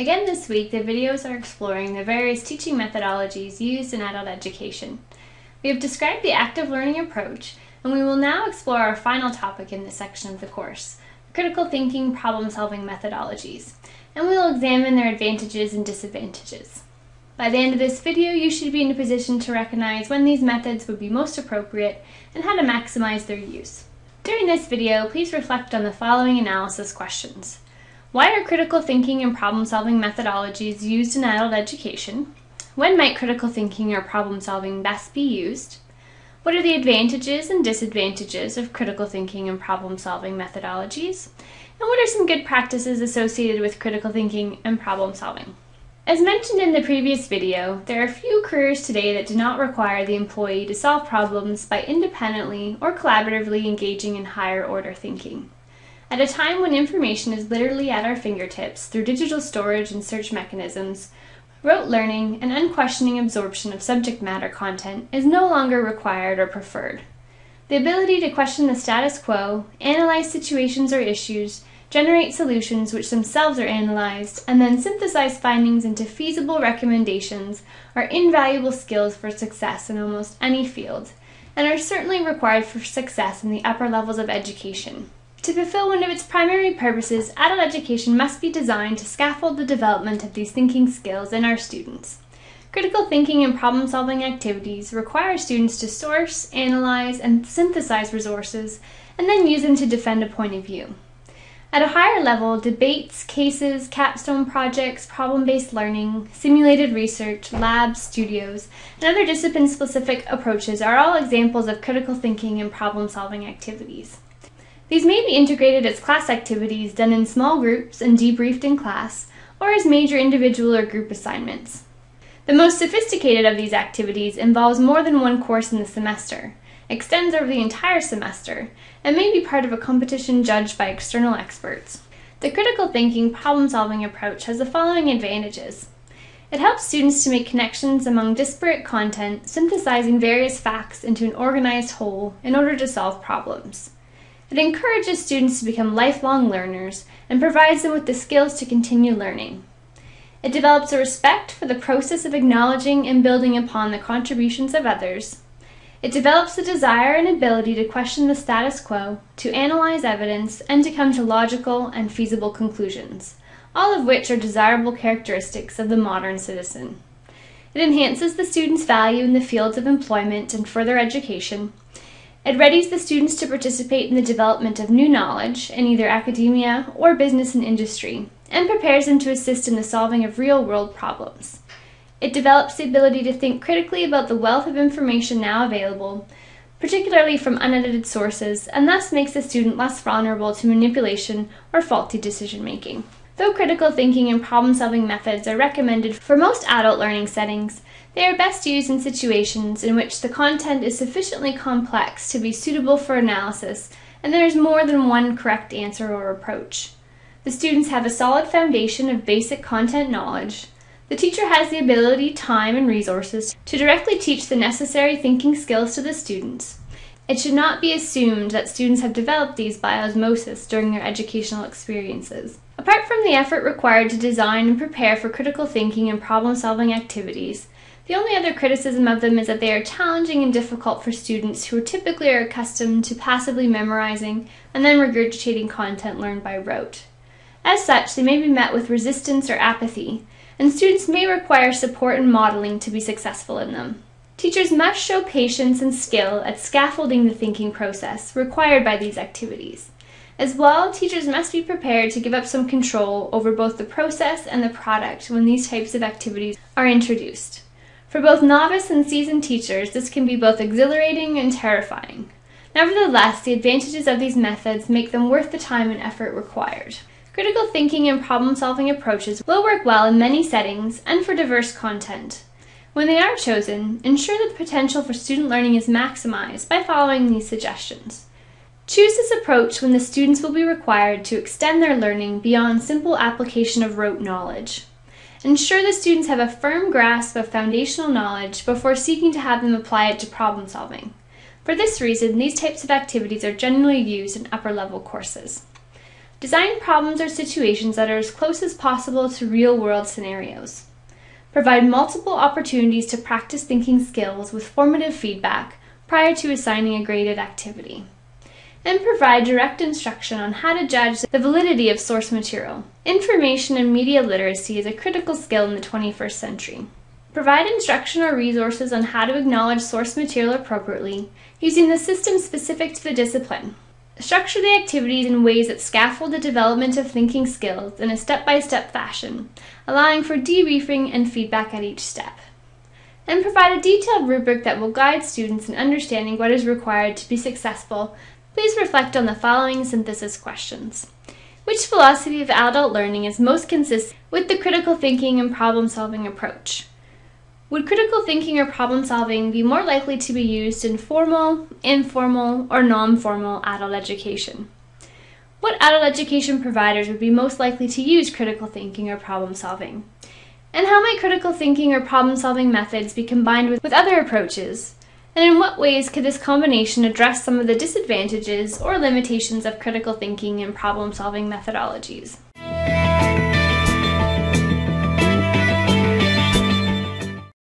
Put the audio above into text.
Again this week, the videos are exploring the various teaching methodologies used in adult education. We have described the active learning approach, and we will now explore our final topic in this section of the course, critical thinking problem-solving methodologies, and we will examine their advantages and disadvantages. By the end of this video, you should be in a position to recognize when these methods would be most appropriate and how to maximize their use. During this video, please reflect on the following analysis questions. Why are critical thinking and problem-solving methodologies used in adult education? When might critical thinking or problem-solving best be used? What are the advantages and disadvantages of critical thinking and problem-solving methodologies? And what are some good practices associated with critical thinking and problem-solving? As mentioned in the previous video, there are few careers today that do not require the employee to solve problems by independently or collaboratively engaging in higher order thinking. At a time when information is literally at our fingertips through digital storage and search mechanisms, rote learning and unquestioning absorption of subject matter content is no longer required or preferred. The ability to question the status quo, analyze situations or issues, generate solutions which themselves are analyzed, and then synthesize findings into feasible recommendations are invaluable skills for success in almost any field, and are certainly required for success in the upper levels of education. To fulfill one of its primary purposes, adult education must be designed to scaffold the development of these thinking skills in our students. Critical thinking and problem-solving activities require students to source, analyze, and synthesize resources, and then use them to defend a point of view. At a higher level, debates, cases, capstone projects, problem-based learning, simulated research, labs, studios, and other discipline-specific approaches are all examples of critical thinking and problem-solving activities. These may be integrated as class activities done in small groups and debriefed in class, or as major individual or group assignments. The most sophisticated of these activities involves more than one course in the semester, extends over the entire semester, and may be part of a competition judged by external experts. The critical thinking problem-solving approach has the following advantages. It helps students to make connections among disparate content, synthesizing various facts into an organized whole in order to solve problems. It encourages students to become lifelong learners and provides them with the skills to continue learning. It develops a respect for the process of acknowledging and building upon the contributions of others. It develops the desire and ability to question the status quo, to analyze evidence, and to come to logical and feasible conclusions, all of which are desirable characteristics of the modern citizen. It enhances the student's value in the fields of employment and further education, it readies the students to participate in the development of new knowledge in either academia or business and industry, and prepares them to assist in the solving of real-world problems. It develops the ability to think critically about the wealth of information now available, particularly from unedited sources, and thus makes the student less vulnerable to manipulation or faulty decision-making. Though critical thinking and problem-solving methods are recommended for most adult learning settings, they are best used in situations in which the content is sufficiently complex to be suitable for analysis and there is more than one correct answer or approach. The students have a solid foundation of basic content knowledge. The teacher has the ability, time, and resources to directly teach the necessary thinking skills to the students. It should not be assumed that students have developed these by osmosis during their educational experiences. Apart from the effort required to design and prepare for critical thinking and problem-solving activities, the only other criticism of them is that they are challenging and difficult for students who typically are accustomed to passively memorizing and then regurgitating content learned by rote. As such, they may be met with resistance or apathy, and students may require support and modeling to be successful in them. Teachers must show patience and skill at scaffolding the thinking process required by these activities. As well, teachers must be prepared to give up some control over both the process and the product when these types of activities are introduced. For both novice and seasoned teachers, this can be both exhilarating and terrifying. Nevertheless, the advantages of these methods make them worth the time and effort required. Critical thinking and problem-solving approaches will work well in many settings and for diverse content. When they are chosen, ensure that the potential for student learning is maximized by following these suggestions. Choose this approach when the students will be required to extend their learning beyond simple application of rote knowledge. Ensure the students have a firm grasp of foundational knowledge before seeking to have them apply it to problem solving. For this reason, these types of activities are generally used in upper level courses. Design problems or situations that are as close as possible to real world scenarios. Provide multiple opportunities to practice thinking skills with formative feedback prior to assigning a graded activity. And provide direct instruction on how to judge the validity of source material. Information and media literacy is a critical skill in the 21st century. Provide instruction or resources on how to acknowledge source material appropriately using the system specific to the discipline. Structure the activities in ways that scaffold the development of thinking skills in a step-by-step fashion, allowing for debriefing and feedback at each step. And provide a detailed rubric that will guide students in understanding what is required to be successful. Please reflect on the following synthesis questions. Which philosophy of adult learning is most consistent with the critical thinking and problem-solving approach? Would critical thinking or problem solving be more likely to be used in formal, informal, or non-formal adult education? What adult education providers would be most likely to use critical thinking or problem solving? And how might critical thinking or problem solving methods be combined with, with other approaches? And in what ways could this combination address some of the disadvantages or limitations of critical thinking and problem solving methodologies?